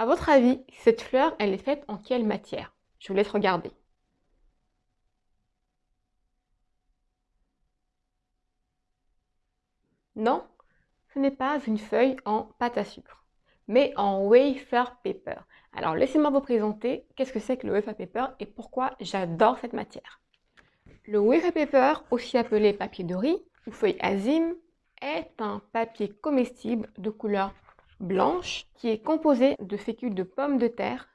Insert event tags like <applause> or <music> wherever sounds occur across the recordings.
À votre avis, cette fleur, elle est faite en quelle matière? Je vous laisse regarder. Non, ce n'est pas une feuille en pâte à sucre, mais en wafer paper. Alors, laissez-moi vous présenter qu'est-ce que c'est que le wafer paper et pourquoi j'adore cette matière. Le wafer paper, aussi appelé papier de riz ou feuille azime, est un papier comestible de couleur blanche qui est composé de fécule de pommes de terre,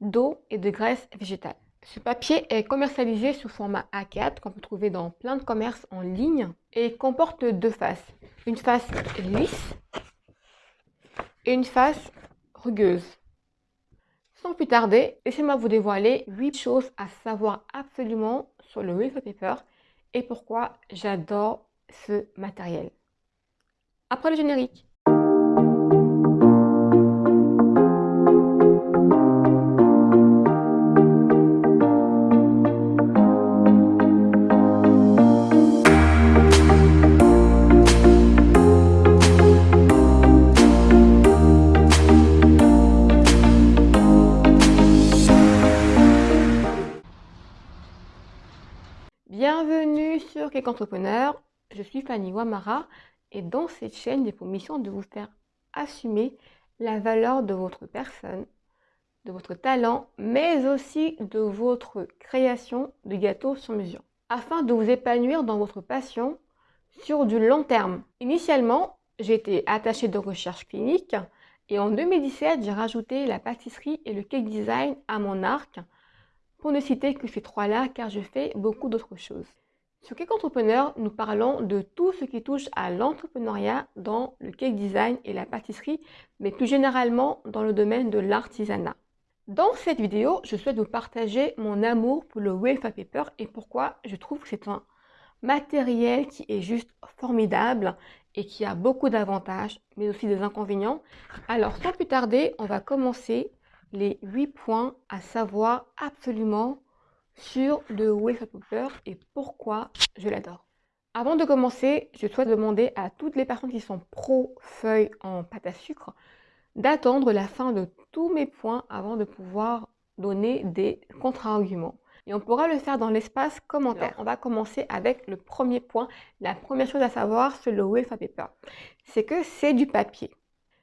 d'eau et de graisse végétale. Ce papier est commercialisé sous format A4 qu'on peut trouver dans plein de commerces en ligne et comporte deux faces. Une face lisse et une face rugueuse. Sans plus tarder, laissez-moi vous dévoiler 8 choses à savoir absolument sur le wafer paper et pourquoi j'adore ce matériel. Après le générique. Bienvenue sur Cake Entrepreneur, je suis Fanny Wamara et dans cette chaîne, j'ai pour mission de vous faire assumer la valeur de votre personne, de votre talent, mais aussi de votre création de gâteaux sur mesure, afin de vous épanouir dans votre passion sur du long terme. Initialement, j'étais attachée de recherche clinique et en 2017, j'ai rajouté la pâtisserie et le cake design à mon arc pour ne citer que ces trois-là car je fais beaucoup d'autres choses. Sur Cake Entrepreneur, nous parlons de tout ce qui touche à l'entrepreneuriat dans le cake design et la pâtisserie, mais plus généralement dans le domaine de l'artisanat. Dans cette vidéo, je souhaite vous partager mon amour pour le wafer paper et pourquoi je trouve que c'est un matériel qui est juste formidable et qui a beaucoup d'avantages, mais aussi des inconvénients. Alors sans plus tarder, on va commencer les 8 points à savoir absolument sur le wafer paper et pourquoi je l'adore. Avant de commencer, je souhaite demander à toutes les personnes qui sont pro feuilles en pâte à sucre d'attendre la fin de tous mes points avant de pouvoir donner des contre-arguments. Et on pourra le faire dans l'espace commentaire. on va commencer avec le premier point. La première chose à savoir sur le wafer paper, c'est que c'est du papier.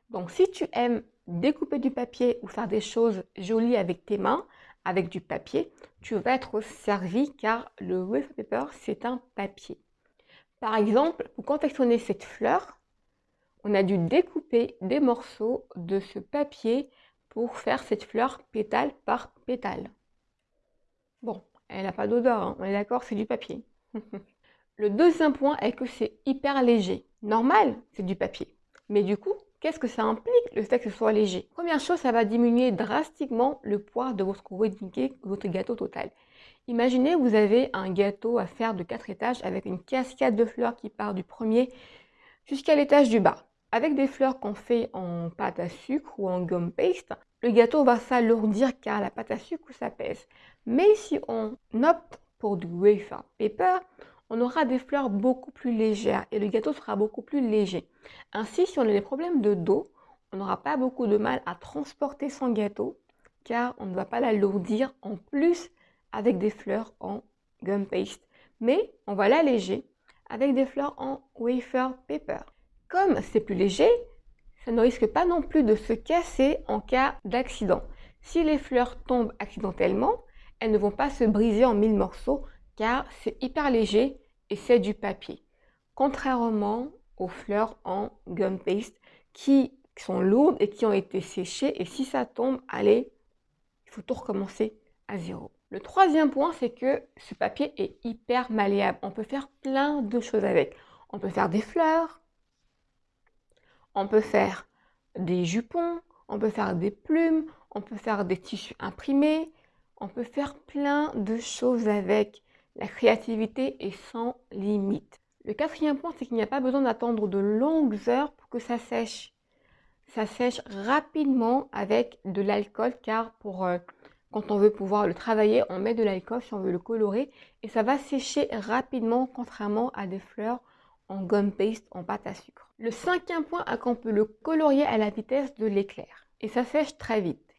Donc si tu aimes découper du papier ou faire des choses jolies avec tes mains, avec du papier, tu vas être servi car le wafer paper, c'est un papier. Par exemple, pour confectionner cette fleur, on a dû découper des morceaux de ce papier pour faire cette fleur pétale par pétale. Bon, elle n'a pas d'odeur, hein. on est d'accord, c'est du papier. <laughs> le deuxième point est que c'est hyper léger. Normal, c'est du papier. Mais du coup, Qu'est-ce que ça implique le fait que ce soit léger? Première chose, ça va diminuer drastiquement le poids de votre gâteau total. Imaginez, vous avez un gâteau à faire de 4 étages avec une cascade de fleurs qui part du premier jusqu'à l'étage du bas. Avec des fleurs qu'on fait en pâte à sucre ou en gum paste, le gâteau va s'alourdir car la pâte à sucre ça pèse. Mais si on opte pour du wafer paper, on aura des fleurs beaucoup plus légères et le gâteau sera beaucoup plus léger. Ainsi, si on a des problèmes de dos, on n'aura pas beaucoup de mal à transporter son gâteau car on ne va pas l'alourdir en plus avec des fleurs en gum paste. Mais on va l'alléger avec des fleurs en wafer paper. Comme c'est plus léger, ça ne risque pas non plus de se casser en cas d'accident. Si les fleurs tombent accidentellement, elles ne vont pas se briser en mille morceaux car c'est hyper léger et c'est du papier. Contrairement aux fleurs en gum paste qui sont lourdes et qui ont été séchées et si ça tombe, allez, il faut tout recommencer à zéro. Le troisième point, c'est que ce papier est hyper malléable. On peut faire plein de choses avec. On peut faire des fleurs, on peut faire des jupons, on peut faire des plumes, on peut faire des tissus imprimés, on peut faire plein de choses avec. La créativité est sans limite. Le quatrième point, c'est qu'il n'y a pas besoin d'attendre de longues heures pour que ça sèche. Ça sèche rapidement avec de l'alcool car pour euh, quand on veut pouvoir le travailler, on met de l'alcool si on veut le colorer et ça va sécher rapidement contrairement à des fleurs en gum paste en pâte à sucre. Le cinquième point est qu'on peut le colorier à la vitesse de l'éclair. et ça sèche très vite.